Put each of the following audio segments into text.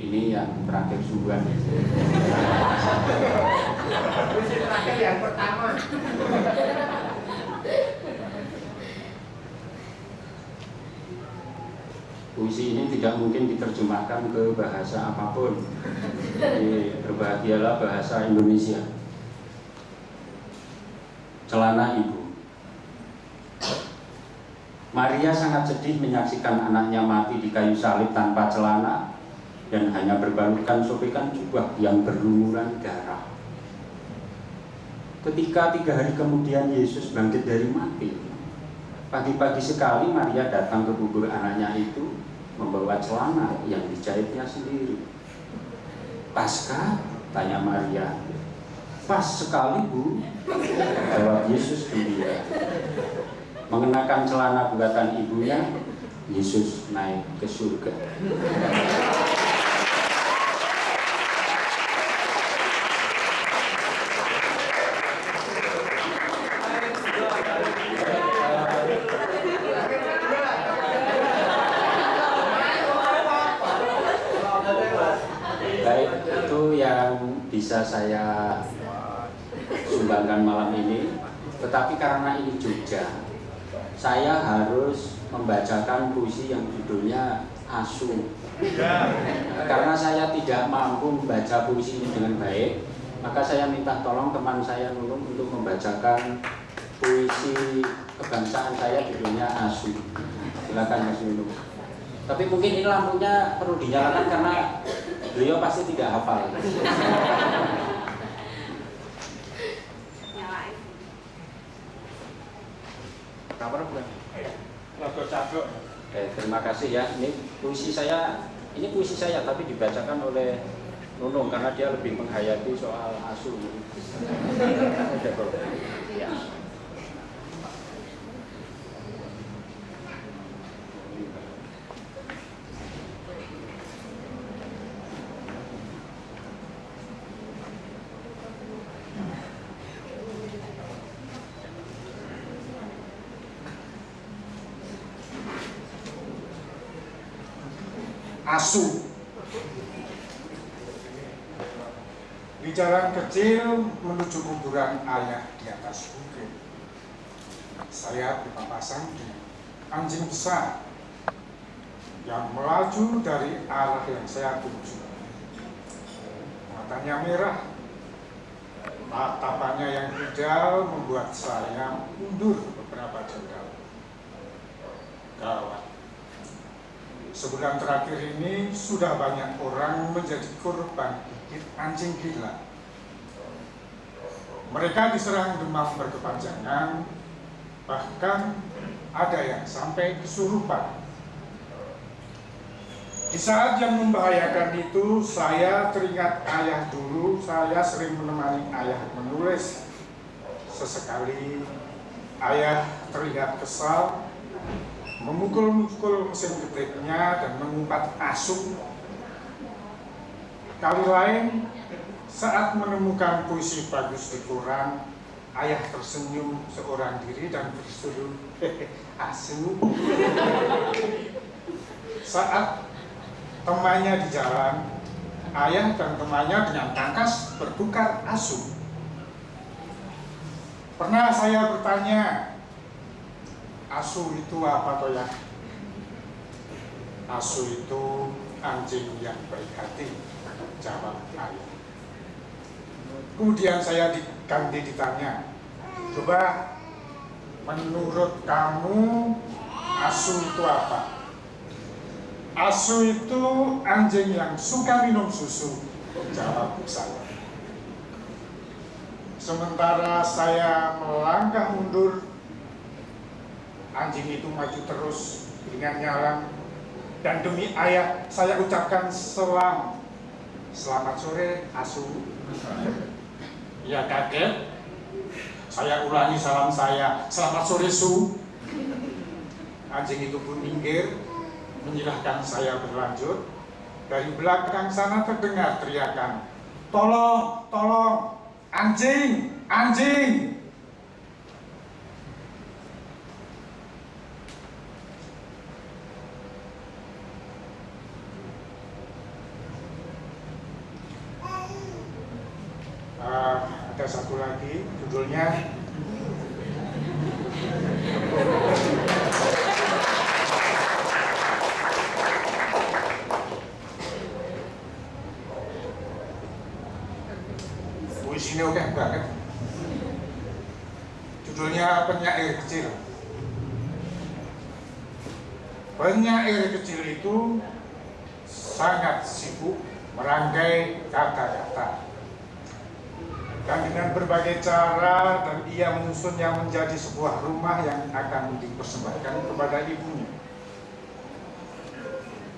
ini yang terakhir sungguhan puisi terakhir yang pertama. Puisi ini tidak mungkin diterjemahkan ke bahasa apa pun. Jadi berbahagialah bahasa Indonesia. Celana ibu. Maria sangat sedih menyaksikan anaknya mati di kayu salib tanpa celana dan hanya berbalutkan sobekan jubah yang berlumuran darah. Ketika tiga hari kemudian Yesus bangkit dari mati, pagi-pagi sekali Maria datang ke kubur anaknya itu membawa celana yang dijahitnya sendiri. Pasca? Tanya Maria. Pas sekali bu, jawab Yesus gembira. Mengenakan celana buatan ibunya, Yesus naik ke surga. Baik, itu yang bisa saya sumbangkan malam ini. Tetapi karena ini Jogja, saya harus membacakan puisi yang judulnya Asu. Karena saya tidak mampu membaca puisi ini dengan baik, maka saya minta tolong teman saya Nunung untuk membacakan puisi kebangsaan saya judulnya Asu. Silakan Mas Nunung. Tapi mungkin ini lampunya perlu dinyalakan karena beliau pasti tidak hafal. Bukan cabut. Oke, terima kasih ya. Ini puisi saya, ini puisi saya tapi dibacakan oleh Nunung karena dia lebih menghayati soal asu. Ya. Asu. Di jalan kecil menuju kuburan ayah di atas bukit. Saya berpapasan dengan anjing besar yang melaju dari arah yang saya tuju. Matanya merah, tatapannya yang hijau membuat saya mundur beberapa jengkal. Sebulan terakhir ini sudah banyak orang menjadi korban gigit anjing gila. Mereka diserang demam berkepanjangan, bahkan ada yang sampai kesurupan. Di saat yang membahayakan itu, saya teringat ayah dulu, saya sering menemani ayah menulis. Sesekali ayah terlihat kesal, memukul-mukul mesin ketiknya dan mengumpat asuk. Kali lain, saat menemukan puisi bagus di koran, ayah tersenyum seorang diri dan berseru, asu. Saat temannya di jalan, ayah dan temannya dengan tangkas bertukar asu. Pernah saya bertanya, asu itu apa toh ya? Asu itu anjing yang baik hati, jawab ayah. Kemudian saya diganti ditanya, coba menurut kamu asu itu apa? Asu itu anjing yang suka minum susu, jawab saya. Sementara saya melangkah mundur anjing itu maju terus dengan nyalang. Dan demi ayah saya ucapkan selam. Selamat sore asu. Ya kaget saya ulangi salam saya. Selamat sore su. Anjing itu pun minggir menyilahkan saya berlanjut. Dari belakang sana terdengar teriakan tolong tolong anjing anjing satu lagi, judulnya Puisinya oke banget. Judulnya Penyair Kecil. Penyair kecil itu sangat sibuk merangkai kata-kata. Dan dengan berbagai cara dan ia menyusunnya menjadi sebuah rumah yang akan dipersembahkan kepada ibunya.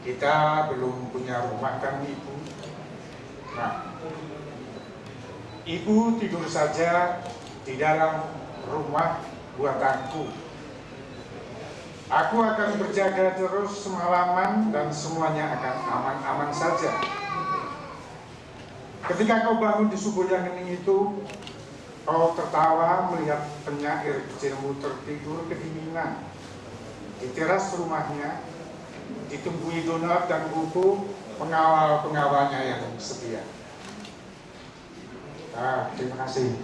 Kita belum punya rumah kan ibu? Nah, ibu tidur saja di dalam rumah buatanku. Aku akan berjaga terus semalaman dan semuanya akan aman-aman saja. Ketika kau bangun di subuh yang hening itu, kau tertawa melihat penyair kecilmu tertidur kedinginan di teras rumahnya, ditumbuhi donat dan buku pengawal-pengawalnya yang setia. Ah, terima kasih.